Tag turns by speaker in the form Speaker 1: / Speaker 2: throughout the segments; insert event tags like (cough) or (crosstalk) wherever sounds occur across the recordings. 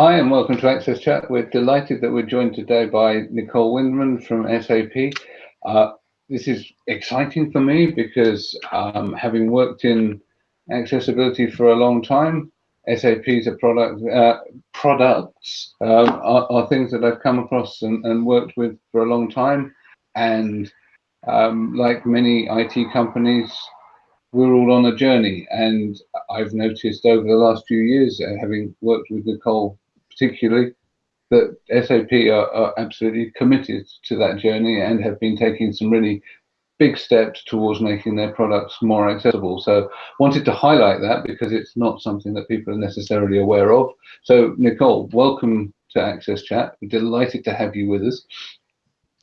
Speaker 1: Hi, and welcome to Access Chat. We're delighted that we're joined today by Nicole Windman from SAP. Uh, this is exciting for me because um, having worked in accessibility for a long time, SAP's a product, uh, products uh, are, are, things that I've come across and, and, worked with for a long time. And um, like many IT companies, we're all on a journey. And I've noticed over the last few years, uh, having worked with Nicole particularly, that SAP are, are, absolutely committed to that journey and have been taking some really big steps towards making their products more accessible. So wanted to highlight that because it's not something that people are necessarily aware of. So Nicole, welcome to Access Chat. We're delighted to have you with us.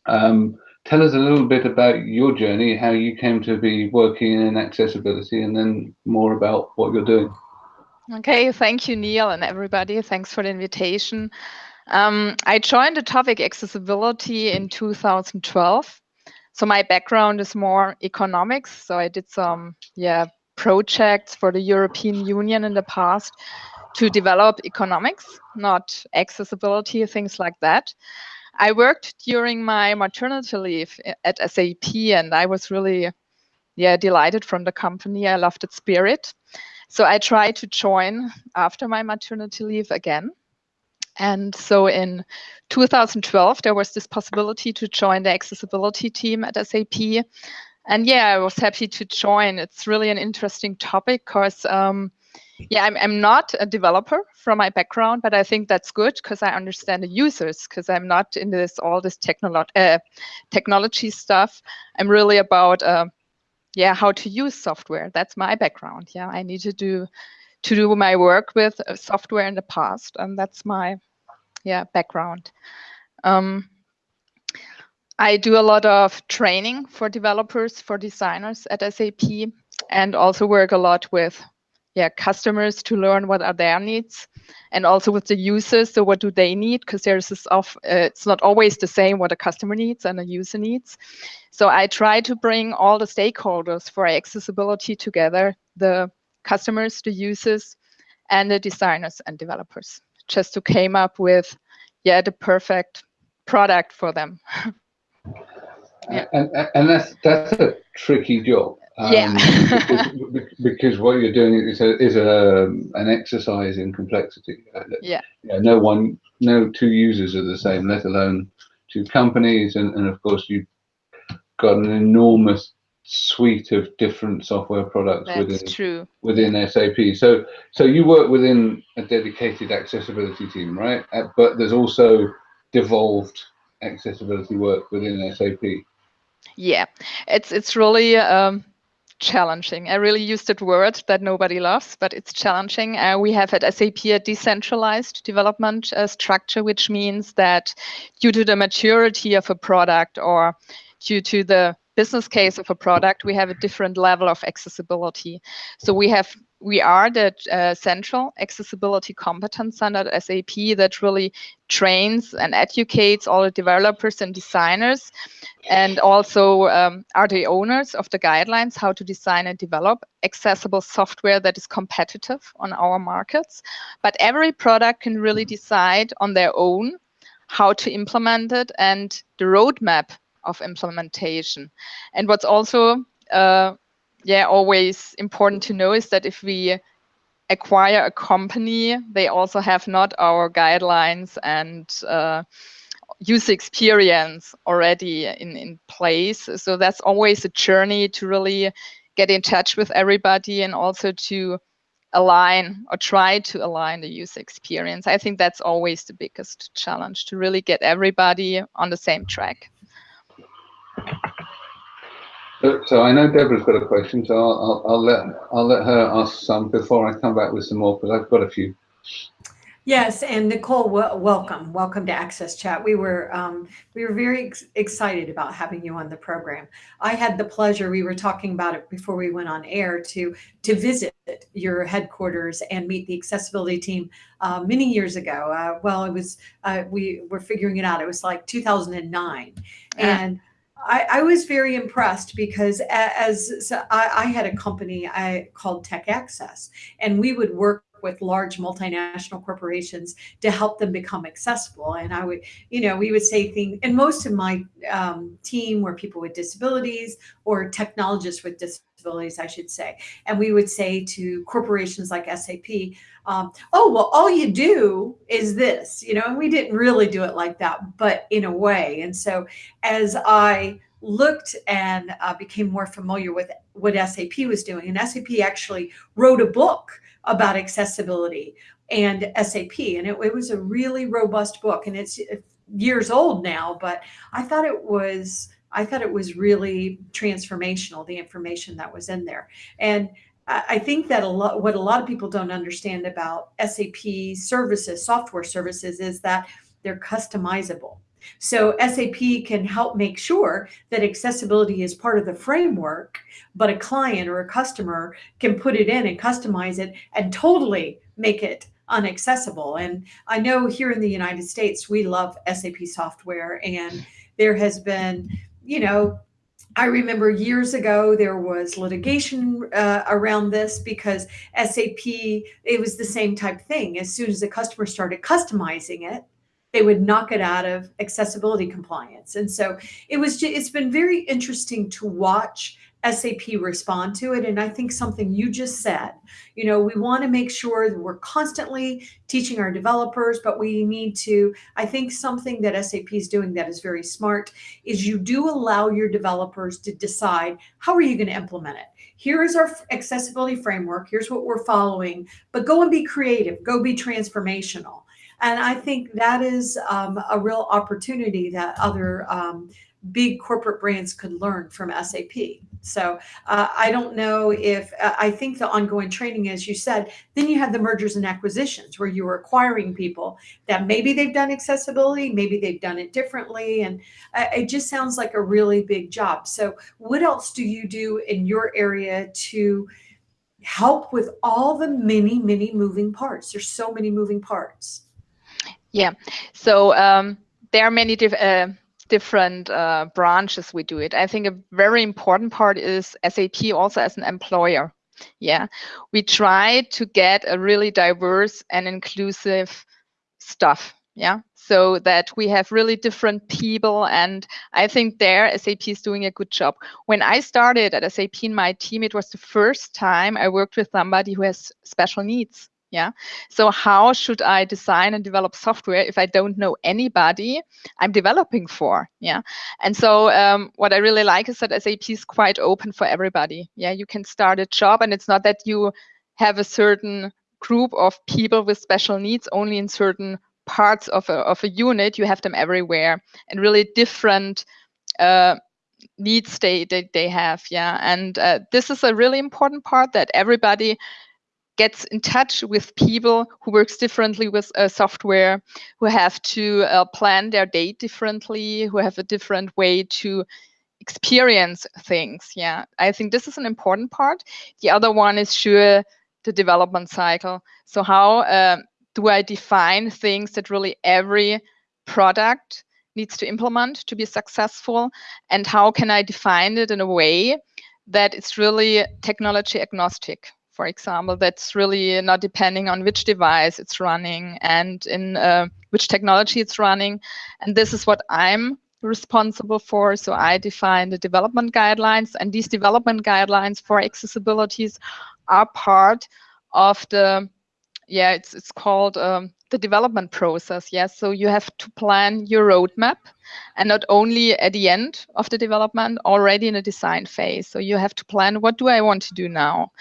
Speaker 1: Um, tell us a little bit about your journey, how you came to be working in accessibility, and then more about what you're doing.
Speaker 2: Okay, thank you, Neil, and everybody. Thanks for the invitation. Um, I joined the topic accessibility in 2012. So my background is more economics. So I did some, yeah, projects for the European Union in the past to develop economics, not accessibility, things like that. I worked during my maternity leave at SAP, and I was really, yeah, delighted from the company. I loved its spirit. So I tried to join after my maternity leave again. And so in 2012, there was this possibility to join the accessibility team at SAP. And yeah, I was happy to join. It's really an interesting topic because, um, yeah, I'm, I'm not a developer from my background, but I think that's good because I understand the users because I'm not in this all this technolo uh, technology stuff. I'm really about uh, yeah, how to use software. That's my background. Yeah, I need to do to do my work with uh, software in the past, and that's my yeah background. Um, I do a lot of training for developers, for designers at SAP, and also work a lot with yeah customers to learn what are their needs and also with the users. So what do they need? Because there's this off uh, it's not always the same what a customer needs and a user needs. So i try to bring all the stakeholders for accessibility together the customers the users and the designers and developers just to came up with yeah the perfect product for them. (laughs)
Speaker 1: Yeah. and, and that's that's a tricky job
Speaker 2: um, yeah.
Speaker 1: because, because, what you're doing is a, is a an exercise in complexity.
Speaker 2: Uh, yeah.
Speaker 1: yeah. No one, no two users are the same, let alone two companies, and, and of course you've got an enormous suite of different software products
Speaker 2: That's
Speaker 1: within
Speaker 2: true.
Speaker 1: within SAP. So so you work within a dedicated accessibility team, right? Uh, but there's also devolved accessibility work within SAP.
Speaker 2: Yeah, it's it's really um, challenging. I really used that word that nobody loves, but it's challenging. Uh, we have at SAP a decentralized development uh, structure, which means that due to the maturity of a product or due to the business case of a product, we have a different level of accessibility. So we have we are the uh, central accessibility competence center at SAP that really trains and educates all the developers and designers and also um, are the owners of the guidelines how to design and develop accessible software that is competitive on our markets. But every product can really decide on their own how to implement it and the roadmap of implementation. And what's also uh, yeah, always important to know is that if we acquire a company, they also have not our guidelines and uh, user experience already in, in place. So that's always a journey to really get in touch with everybody and also to align or try to align the user experience. I think that's always the biggest challenge to really get everybody on the same track.
Speaker 1: So, so I know Deborah's got a question, so I'll, I'll, I'll, let I'll let her ask some before I come back with some more, because I've got a few.
Speaker 3: Yes, and Nicole, welcome, welcome to Access Chat. We were um, we were very ex excited about having you on the program. I had the pleasure. We were talking about it before we went on air to to visit your headquarters and meet the accessibility team uh, many years ago. Uh, well, it was uh, we were figuring it out. It was like 2009, and I, I, was very impressed because as, as I, I, had a company I called TecAccess, and we would work with large multinational corporations to help them become accessible. And I would, you know, we would say things, and most of my um, team were people with disabilities or technologists with disabilities, I should say. And we would say to corporations like SAP, um, oh, well, all you do is this, you know, and we didn't really do it like that, but in a way. And so as I looked and uh, became more familiar with what SAP was doing. And SAP actually wrote a book about accessibility and SAP. And it, it was a really robust book and it's years old now, but I thought it was, I thought it was really transformational, the information that was in there. And I think that a lot, what a lot of people don't understand about SAP services, software services, is that they're customizable. So SAP can help make sure that accessibility is part of the framework, but a client or a customer can put it in and customize it and totally make it unaccessible. And I know here in the United States, we love SAP software and there has been, you know, I remember years ago there was litigation uh, around this because SAP, it was the same type thing. As soon as the customer started customizing it, they would knock it out of accessibility compliance. And so it was, just, it's been very interesting to watch SAP respond to it. And I think something you just said, you know, we want to make sure that we're constantly teaching our developers, but we need to, I think something that SAP is doing that is very smart is you do allow your developers to decide how are you going to implement it. Here is our accessibility framework. Here's what we're following, but go and be creative, go be transformational. And I think that is um, a real opportunity that other um, big corporate brands could learn from SAP. So uh, I don't know if, uh, I think the ongoing training, as you said, then you have the mergers and acquisitions where you're acquiring people that maybe they've done accessibility, maybe they've done it differently. And uh, it just sounds like a really big job. So what else do you do in your area to help with all the many, many moving parts? There's so many moving parts.
Speaker 2: Yeah, so um, there are many diff uh, different uh, branches we do it. I think a very important part is SAP also as an employer. Yeah, we try to get a really diverse and inclusive stuff. Yeah, so that we have really different people. And I think there SAP is doing a good job. When I started at SAP in my team, it was the first time I worked with somebody who has special needs yeah. So how should i design and develop software if i don't know anybody i'm developing for? Yeah. And so um, what i really like is that sap is quite open for everybody. Yeah you can start a job and it's not that you have a certain group of people with special needs only in certain parts of a, of a unit. You have them everywhere and really different uh, needs they, they, they have. Yeah. And uh, this is a really important part that everybody gets in touch with people who works differently with uh, software, who have to uh, plan their day differently, who have a different way to experience things. Yeah, I think this is an important part. The other one is sure the development cycle. So how uh, do I define things that really every product needs to implement to be successful? And how can I define it in a way that it's really technology agnostic? For example, that's really not depending on which device it's running and in uh, which technology it's running. And this is what I'm responsible for. So I define the development guidelines and these development guidelines for accessibilities are part of the, yeah, it's, it's called um, the development process. Yes, so you have to plan your roadmap and not only at the end of the development, already in the design phase. So you have to plan, what do I want to do now?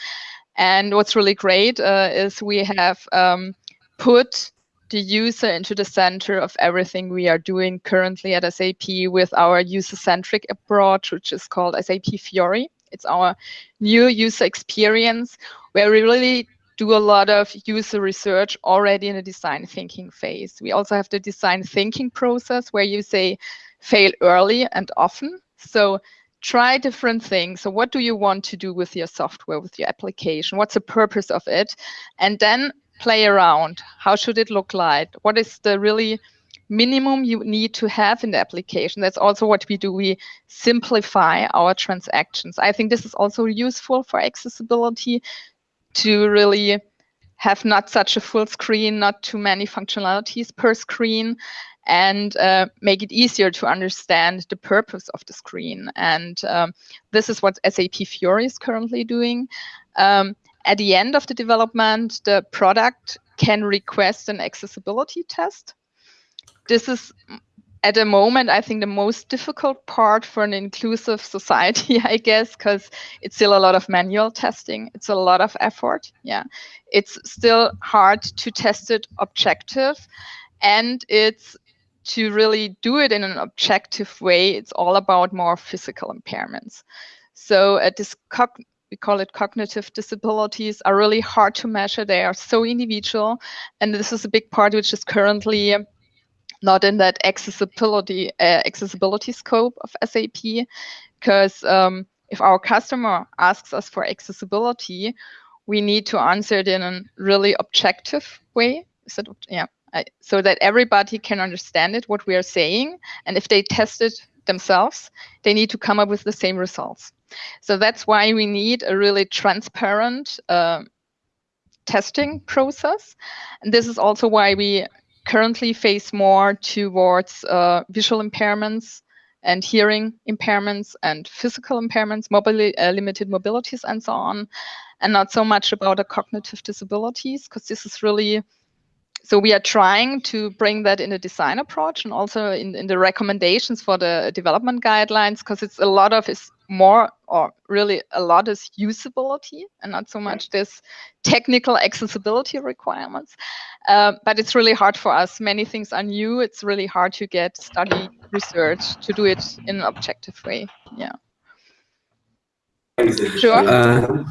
Speaker 2: And what's really great uh, is we have um, put the user into the center of everything we are doing currently at SAP with our user-centric approach, which is called SAP Fiori. It's our new user experience where we really do a lot of user research already in the design thinking phase. We also have the design thinking process where you say fail early and often. So try different things. So what do you want to do with your software, with your application? What's the purpose of it? And then play around. How should it look like? What is the really minimum you need to have in the application? That's also what we do. We simplify our transactions. I think this is also useful for accessibility to really have not such a full screen, not too many functionalities per screen, and uh, make it easier to understand the purpose of the screen. And um, this is what SAP Fiori is currently doing. Um, at the end of the development, the product can request an accessibility test. This is at the moment, I think the most difficult part for an inclusive (laughs) society, I guess, because it's still a lot of manual testing. It's a lot of effort. Yeah, it's still hard to test it objective, and it's to really do it in an objective way. It's all about more physical impairments. So uh, we call it cognitive disabilities are really hard to measure. They are so individual, and this is a big part which is currently not in that accessibility uh, accessibility scope of SAP, because um, if our customer asks us for accessibility, we need to answer it in a really objective way. Is that yeah? I, so that everybody can understand it, what we are saying, and if they test it themselves, they need to come up with the same results. So that's why we need a really transparent uh, testing process. And this is also why we currently face more towards uh, visual impairments and hearing impairments and physical impairments, mobili uh, limited mobilities, and so on, and not so much about the cognitive disabilities, because this is really so we are trying to bring that in a design approach and also in, in the recommendations for the development guidelines because it's a lot of is more or really a lot is usability and not so much this technical accessibility requirements. Uh, but it's really hard for us. Many things are new. It's really hard to get study research to do it in an objective way. Yeah Sure.
Speaker 4: Uh.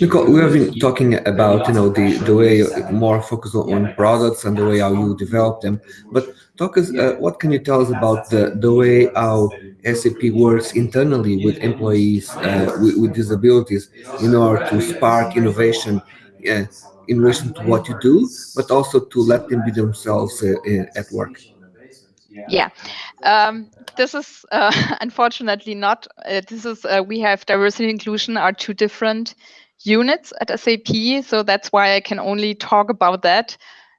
Speaker 4: Nicole, we have been talking about you know the the way more focus on products and the way how you develop them. But talk us, uh, what can you tell us about the the way how SAP works internally with employees uh, with, with, disabilities in order to spark innovation uh, in relation to what you do, but also to let them be themselves uh, at work.
Speaker 2: Yeah, um, this is (laughs) uh, unfortunately not. Uh, this is uh, we have diversity inclusion are two different units at SAP, so that's why I can only talk about that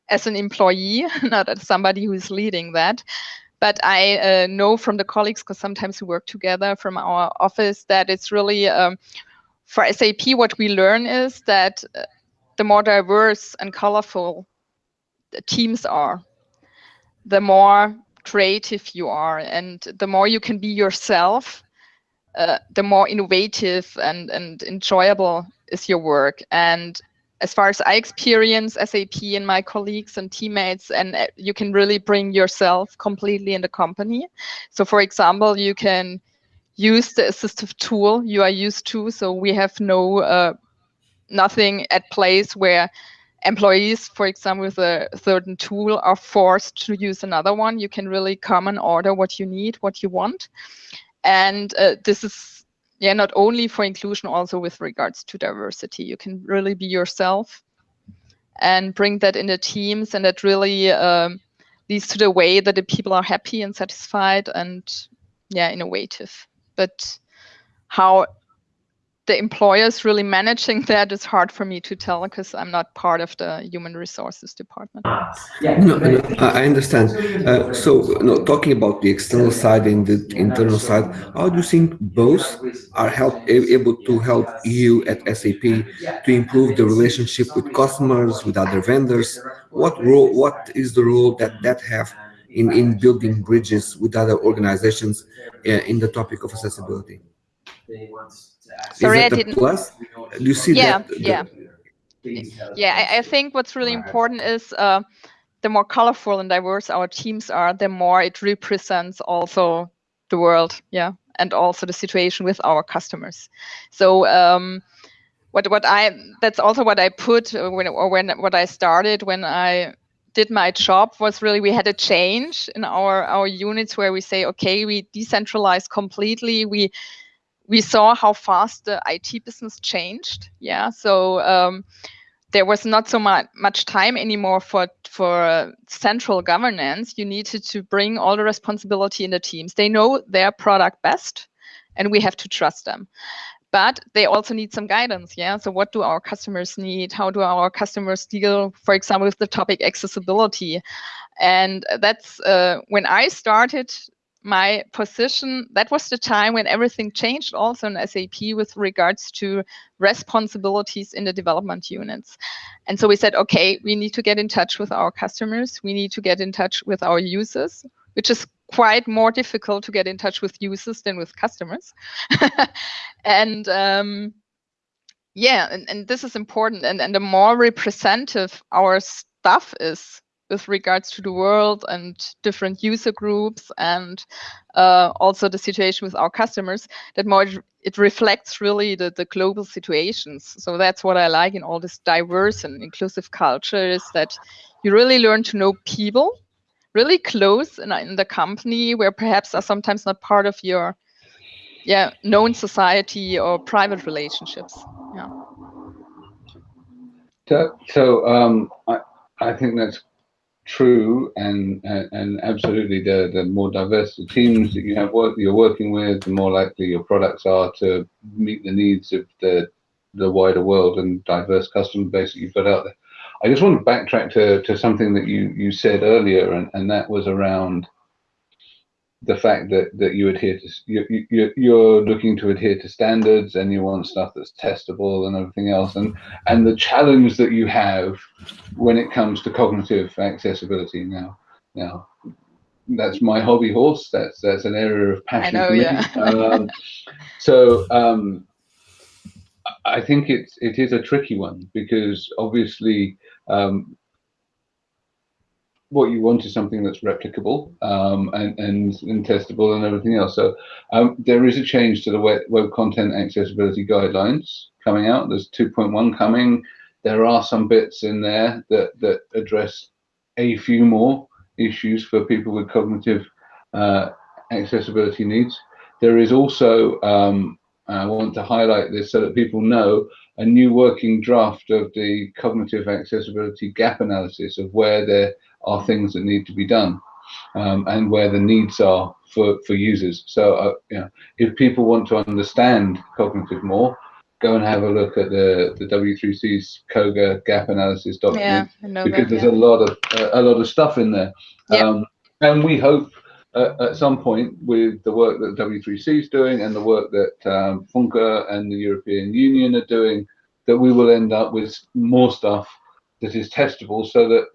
Speaker 2: as an employee, (laughs) not as somebody who is leading that. But I uh, know from the colleagues, because sometimes we work together from our office, that it's really um, for SAP. What we learn is that uh, the more diverse and colorful the teams are, the more creative you are and the more you can be yourself uh, the more innovative and, and enjoyable is your work. And as far as i experience sap and my colleagues and teammates and uh, you can really bring yourself completely in the company. So for example you can use the assistive tool you are used to. So we have no uh, nothing at place where employees, for example, with a certain tool are forced to use another one. You can really come and order what you need, what you want. And uh, this is yeah, not only for inclusion, also with regards to diversity. You can really be yourself and bring that in the teams, and that really um, leads to the way that the people are happy and satisfied and yeah, innovative. But how the employers really managing that is hard for me to tell because I'm not part of the human resources department.
Speaker 4: No, no I understand. Uh, so, no, talking about the external side and the internal side, how do you think both are help able to help you at SAP to improve the relationship with customers, with other vendors? What role? What is the role that that have in in building bridges with other organizations uh, in the topic of accessibility?
Speaker 2: Sorry, I didn't.
Speaker 4: Plus? Do you see
Speaker 2: yeah,
Speaker 4: that?
Speaker 2: Yeah, yeah. I, I, think what's really important is uh, the more colorful and diverse our teams are, the more it represents also the world, yeah, and also the situation with our customers. So. Um, what what I that's also what I put when or when what I started when I did my job was really we had a change in our our units where we say okay we decentralize completely we we saw how fast the IT business changed. Yeah, so um, there was not so much much time anymore for for central governance. You needed to bring all the responsibility in the teams. They know their product best, and we have to trust them. but they also need some guidance yeah so what do our customers need how do our customers deal for example with the topic accessibility and that's uh, when i started my position that was the time when everything changed also in sap with regards to responsibilities in the development units and so we said okay we need to get in touch with our customers we need to get in touch with our users which is quite more difficult to get in touch with users than with customers. (laughs) and um, yeah, and, and this is important. And, and the more representative our stuff is with regards to the world and different user groups and uh, also the situation with our customers, that more it reflects really the, the global situations. So that's what I like in all this diverse and inclusive culture is that you really learn to know people really close in, in the company where perhaps are sometimes not part of your yeah known society or private relationships yeah
Speaker 1: so, so um, I, I think that's true and, and, absolutely the the more diverse the teams that you have work you're working with the more likely your products are to meet the needs of the the wider world and diverse customer base that you've got out there. I just want to backtrack to, to something that you, you said earlier, and, and that was around the fact that, that you adhere to you, you, you're looking to adhere to standards and you want stuff that's testable and everything else and and the challenge that you have when it comes to cognitive accessibility now now that's my hobby horse that's that's an area of passion
Speaker 2: I know,
Speaker 1: for me.
Speaker 2: yeah. (laughs)
Speaker 1: um, so um, I think it's it is a tricky one because obviously um, what you want is something that's replicable um, and, and, and testable and everything else. So um, there is a change to the web, web content accessibility guidelines coming out. There's 2.1 coming. There are some bits in there that, that address a few more issues for people with cognitive uh, accessibility needs. There is also, um, I want to highlight this so that people know, a new working draft of the cognitive accessibility gap analysis of where there are things that need to be done um, and where the needs are for, for users. So, uh, you know, if people want to understand cognitive more, go and have a look at the, the W3C's COGA gap analysis document
Speaker 2: yeah,
Speaker 1: because
Speaker 2: that,
Speaker 1: there's
Speaker 2: yeah.
Speaker 1: a lot of uh, a lot of stuff in there.
Speaker 2: Yeah.
Speaker 1: Um, and we hope uh, at some point with the work that W3C is doing and the work that um, Funka and the European Union are doing, that we will end up with more stuff that is testable so that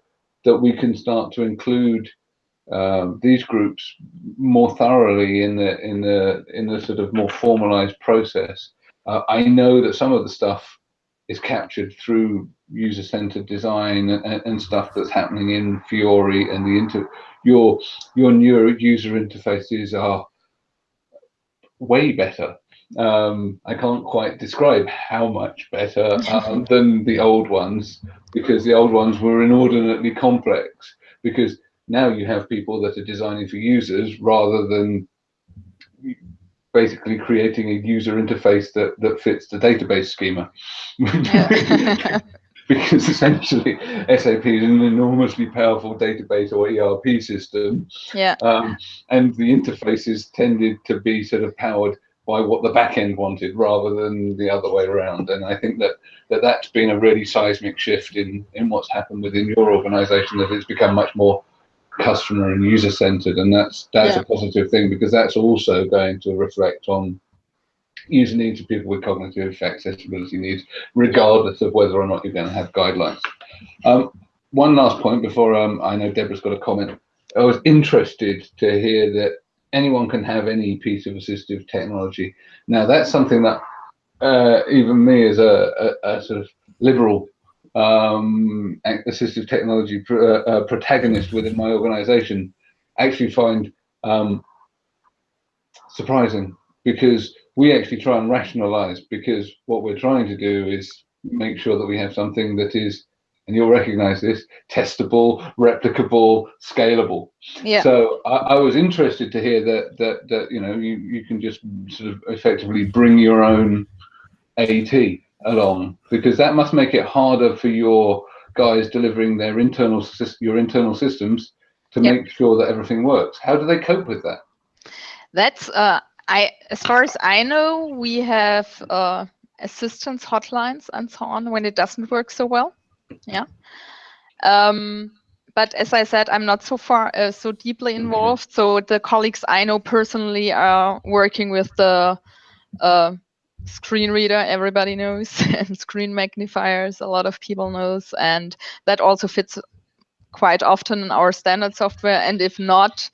Speaker 1: that we can start to include um, these groups more thoroughly in the in the in the sort of more formalized process. Uh, I know that some of the stuff is captured through user-centered design and, and, stuff that's happening in Fiori and the inter your your newer user interfaces are way better. Um, I can't quite describe how much better um, (laughs) than the old ones because the old ones were inordinately complex. Because now you have people that are designing for users rather than basically creating a user interface that that fits the database schema. (laughs) (laughs) Because essentially SAP is an enormously powerful database or ERP system.
Speaker 2: Yeah.
Speaker 1: Um, and the interfaces tended to be sort of powered by what the back end wanted rather than the other way around. And I think that, that that's been a really seismic shift in, in what's happened within your organization, that it's become much more customer and user centered. And that's, that's
Speaker 2: Yeah.
Speaker 1: a positive thing because that's also going to reflect on user needs of people with cognitive accessibility needs, regardless of whether or not you're going to have guidelines. Um, one last point before um, I know Deborah's got a comment. I was interested to hear that anyone can have any piece of assistive technology. Now that's something that uh, even me as a, a, a sort of liberal um, assistive technology pr uh, uh, protagonist within my organization actually find um, surprising because we actually try and rationalize because what we're trying to do is make sure that we have something that is and you'll recognize this testable replicable scalable
Speaker 2: Yeah.
Speaker 1: so I, I was interested to hear that that that you know you, you can just sort of effectively bring your own AT along because that must make it harder for your guys delivering their internal your internal systems to
Speaker 2: Yep.
Speaker 1: make sure that everything works how do they cope with that
Speaker 2: That's uh, I, as far as I know, we have uh, assistance hotlines and so on when it doesn't work so well. Yeah. Um, but as I said, I'm not so far uh, so deeply mm-hmm. involved. So the colleagues I know personally are working with the uh, screen reader everybody knows (laughs) and screen magnifiers a lot of people knows and that also fits quite often in our standard software and if not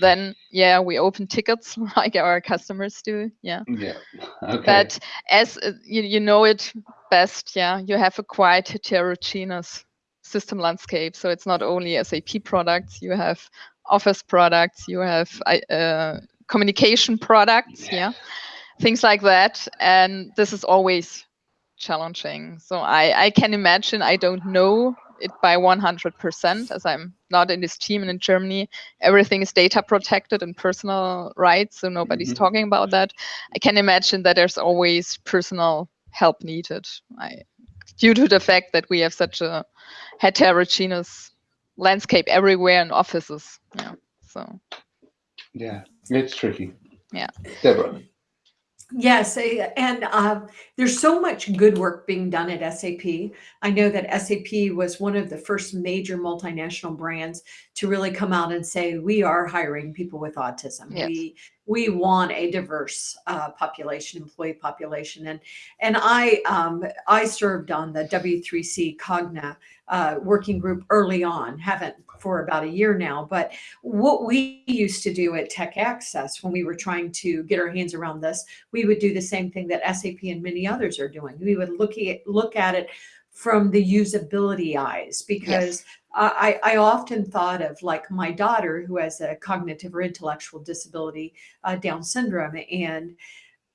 Speaker 2: then yeah we open tickets (laughs) like our customers do yeah
Speaker 1: yeah (laughs) okay.
Speaker 2: but as uh, you, you know it best yeah. You have a quite heterogeneous system landscape so it's not only sap products you have office products you have uh, communication products yeah. yeah things like that and this is always challenging. So i i can imagine i don't know it by 100% as I'm not in this team and in Germany. Everything is data protected and personal rights so nobody's mm -hmm. talking about that. I can imagine that there's always personal help needed I, due to the fact that we have such a heterogeneous landscape everywhere in offices yeah so
Speaker 1: yeah it's tricky
Speaker 2: yeah
Speaker 1: Deborah
Speaker 3: Yes, eh, and uh, there's so much good work being done at SAP. I know that SAP was one of the first major multinational brands to really come out and say we are hiring people with autism. Yes. We we want a diverse uh, population, employee population, and and I um, I served on the W3C COGA uh, working group early on. Haven't for about a year now. But what we used to do at TecAccess when we were trying to get our hands around this, we would do the same thing that SAP and many others are doing. We would look at look at it from the usability eyes because yes. I, I often thought of like my daughter who has a cognitive or intellectual disability, uh, Down syndrome, and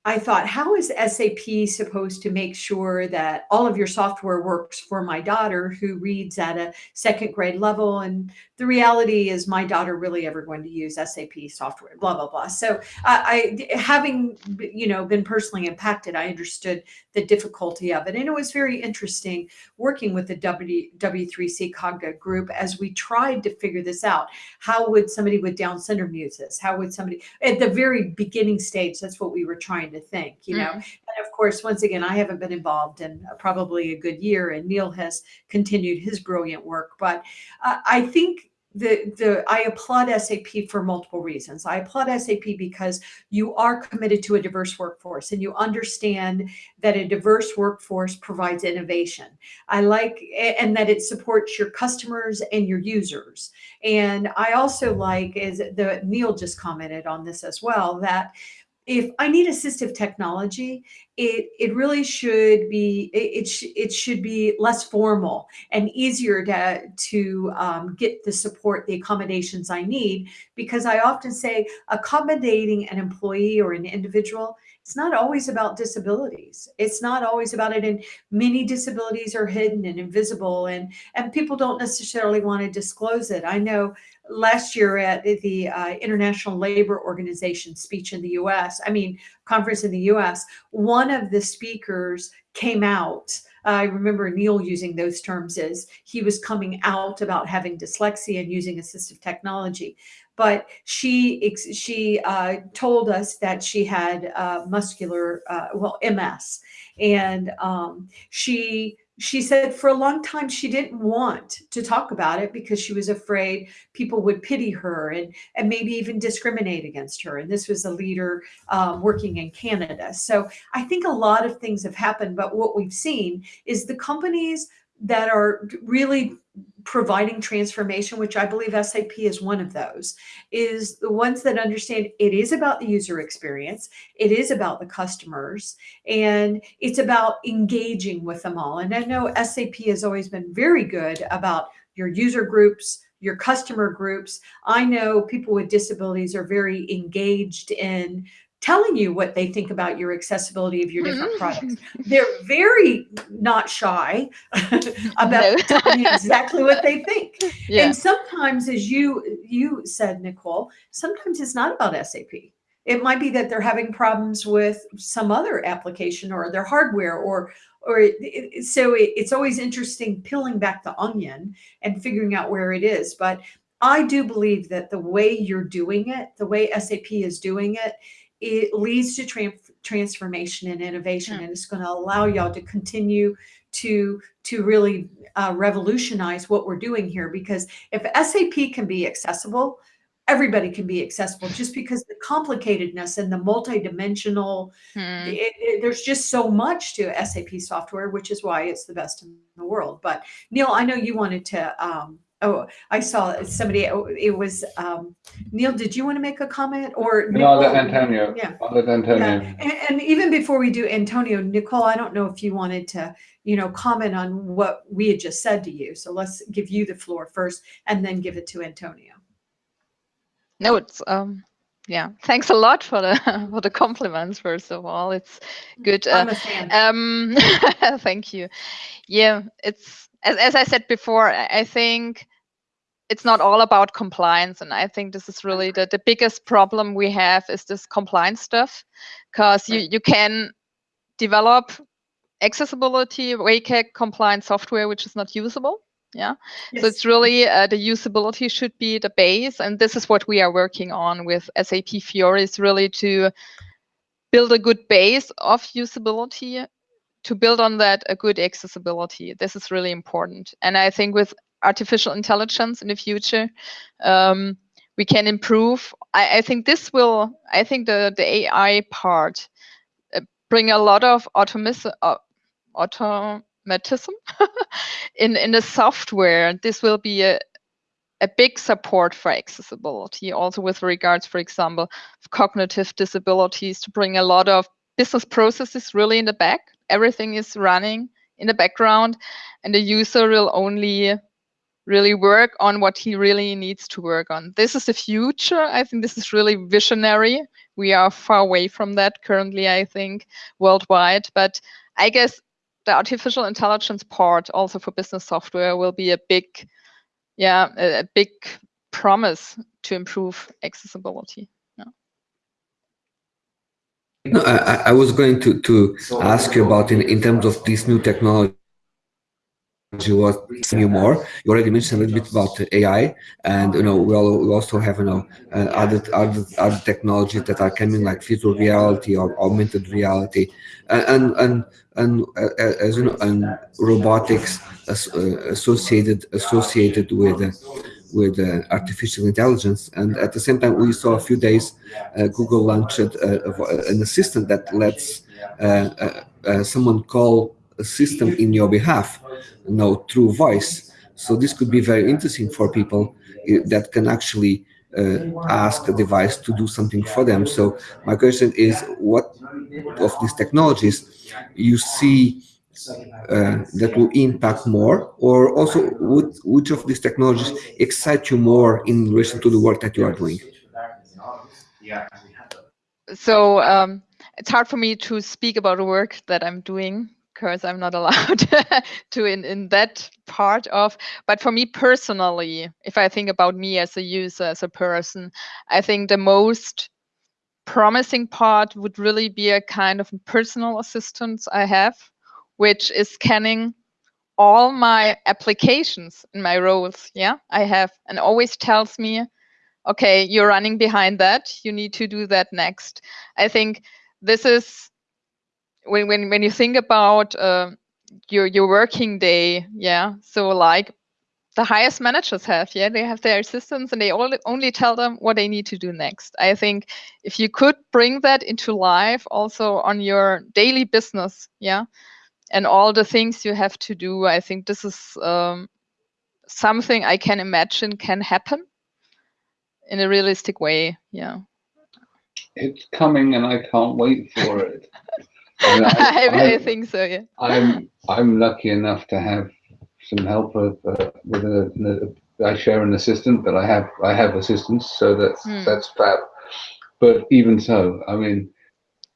Speaker 3: I thought, how is SAP supposed to make sure that all of your software works for my daughter who reads at a second grade level? And the reality is my daughter really ever going to use SAP software, blah, blah, blah. So uh, I, having, you know, been personally impacted, I understood the difficulty of it. And it was very interesting working with the w, W3C COGA group as we tried to figure this out. How would somebody with Down syndrome use this? How would somebody, at the very beginning stage, that's what we were trying trying to think, you know. Mm. And of course, once again, I haven't been involved in probably a good year, and Neil has continued his brilliant work. But uh, I think the the I applaud SAP for multiple reasons. I applaud SAP because you are committed to a diverse workforce and you understand that a diverse workforce provides innovation. I like and that it supports your customers and your users. And I also like is the Neil just commented on this as well that if I need assistive technology, it it really should be it it, sh it should be less formal and easier to to um, get the support, the accommodations I need. Because I often say accommodating an employee or an individual, it's not always about disabilities. It's not always about it. And many disabilities are hidden and invisible, and and people don't necessarily want to disclose it. I know last year at the uh, International Labor Organization speech in the US, I mean, conference in the US, one of the speakers came out. I remember Neil using those terms as he was coming out about having dyslexia and using assistive technology. But she she uh, told us that she had uh, muscular, uh, well, MS, and um, she she said for a long time she didn't want to talk about it because she was afraid people would pity her and, and maybe even discriminate against her. And this was a leader um, working in Canada. So I think a lot of things have happened, but what we've seen is the companies that are really providing transformation, which I believe SAP is one of those, is the ones that understand it is about the user experience, it is about the customers, and it's about engaging with them all. And I know SAP has always been very good about your user groups, your customer groups. I know people with disabilities are very engaged in telling you what they think about your accessibility of your different mm-hmm. products. They're very not shy (laughs) about telling you exactly what they think. (laughs) Yeah. And sometimes, as you you said, Nicole, sometimes it's not about SAP. It might be that they're having problems with some other application or their hardware or or it, it, so it, it's always interesting peeling back the onion and figuring out where it is. But I do believe that the way you're doing it, the way SAP is doing it, it leads to transformation and innovation, yeah. and it's going to allow y'all to continue to to really uh, revolutionize what we're doing here. Because if SAP can be accessible, everybody can be accessible just because the complicatedness and the multidimensional hmm. it, it, there's just so much to sap software which is why it's the best in the world but neil i know you wanted to um, oh i saw somebody oh, it was um, neil did you want to make a comment or
Speaker 1: no that antonio yeah that antonio
Speaker 3: yeah. And, and even before we do antonio nicole i don't know if you wanted to you know comment on what we had just said to you so let's give you the floor first and then give it to antonio
Speaker 2: no, it's um, yeah. Thanks a lot for the (laughs) for the compliments. First of all, it's good.
Speaker 3: Uh, I'm a fan.
Speaker 2: Um, (laughs) thank you. Yeah, it's as as I said before. I think it's not all about compliance, and I think this is really the the biggest problem we have is this compliance stuff, because you you can develop accessibility WCAG compliant software which is not usable yeah? Yes. so it's really uh, the usability should be the base and this is what we are working on with sap fiori is really to build a good base of usability to build on that a good accessibility. This is really important. And i think with artificial intelligence in the future um, we can improve. I, I, think this will i think the the ai part uh, bring a lot of automis- uh, automatism (laughs) in in the software. And this will be a a big support for accessibility also with regards for example cognitive disabilities to bring a lot of business processes really in the back. Everything is running in the background and the user will only really work on what he really needs to work on. This is the future. I think this is really visionary. We are far away from that currently i think worldwide. But i guess the artificial intelligence part also for business software will be a big, yeah, a, a big promise to improve accessibility.
Speaker 4: No, I, I, was going to, to ask you about in, in terms of this new technology was you more. You already mentioned a little bit about AI, and you know we, all, we also have you know uh, other other other technologies that are coming like virtual reality or augmented reality, and and and uh, as you know and robotics uh, associated associated with uh, with uh, artificial intelligence. And at the same time, we saw a few days uh, Google launched an assistant that lets someone call a system in your behalf you know, through voice. So this could be very interesting for people eh, that can actually uh, ask a device to do something for them. So my question is, what of these technologies you see uh, that will impact more, or also would, which of these technologies excite you more in relation to the work that you are doing?
Speaker 2: So um, it's hard for me to speak about the work that I'm doing because I'm not (laughs) allowed to in, in that part of. But for me personally, if I think about me as a user, as a person, I think the most promising part would really be a kind of personal assistance I have, which is scanning all my applications in my roles. Yeah, I have, and always tells me, okay, you're running behind that. You need to do that next. I think this is when when when you think about uh, your your working day, yeah. So like the highest managers have, yeah, they have their assistants and they all, only tell them what they need to do next. I think if you could bring that into life also on your daily business, yeah, and all the things you have to do, I think this is um, something I can imagine can happen in a realistic way, yeah.
Speaker 1: It's coming and I can't wait for it. (laughs)
Speaker 2: I, I, (laughs) I, think so. Yeah.
Speaker 1: I'm I'm lucky enough to have some help with uh, with a, a, I share an assistant, but I have I have assistants, so that's hmm. that's fab. But even so, I mean,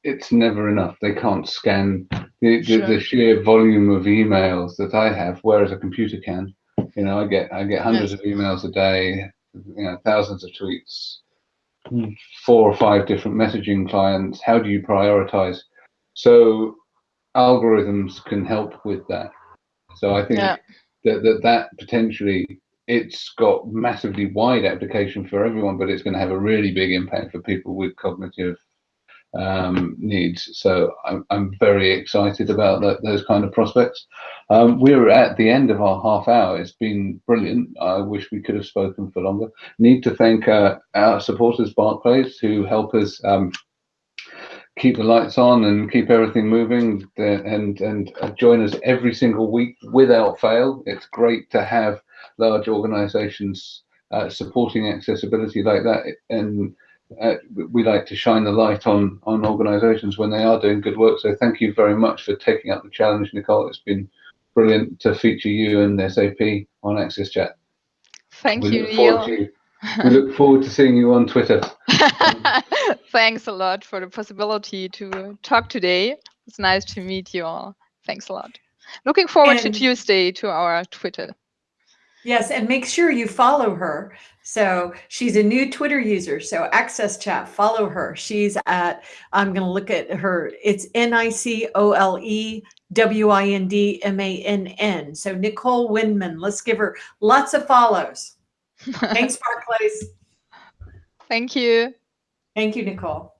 Speaker 1: it's never enough. They can't scan the, sure. the, the, sheer volume of emails that I have, whereas a computer can. You know, I get I get hundreds yes. of emails a day, you know, thousands of tweets, four or five different messaging clients. How do you prioritize? So algorithms can help with that. So I think yeah. that, that that potentially it's got massively wide application for everyone, but it's going to have a really big impact for people with cognitive um, needs. So I'm, I'm very excited about that, those kind of prospects. Um, we're at the end of our half hour. It's been brilliant. I wish we could have spoken for longer. Need to thank uh, our supporters, Barclays, who help us um, keep the lights on and keep everything moving and and join us every single week without fail. It's great to have large organizations uh, supporting accessibility like that and uh, we like to shine the light on on organizations when they are doing good work. So thank you very much for taking up the challenge nicole. It's been brilliant to feature you and sap on access chat.
Speaker 2: Thank
Speaker 1: we
Speaker 2: you
Speaker 1: look
Speaker 2: neil.
Speaker 1: forward to, we look forward to seeing you on twitter (laughs)
Speaker 2: thanks a lot for the possibility to talk today it's nice to meet you all thanks a lot looking forward
Speaker 3: And-
Speaker 2: to tuesday to our twitter
Speaker 3: Yes, and make sure you follow her. So she's a new Twitter user. So Access Chat, follow her. She's at, I'm going to look at her. It's N I C O L E W I N D M A N N. So Nicole Windmann, let's give her lots of follows. Thanks, Barclays. (laughs)
Speaker 2: thank you
Speaker 3: Thank you, Nicole.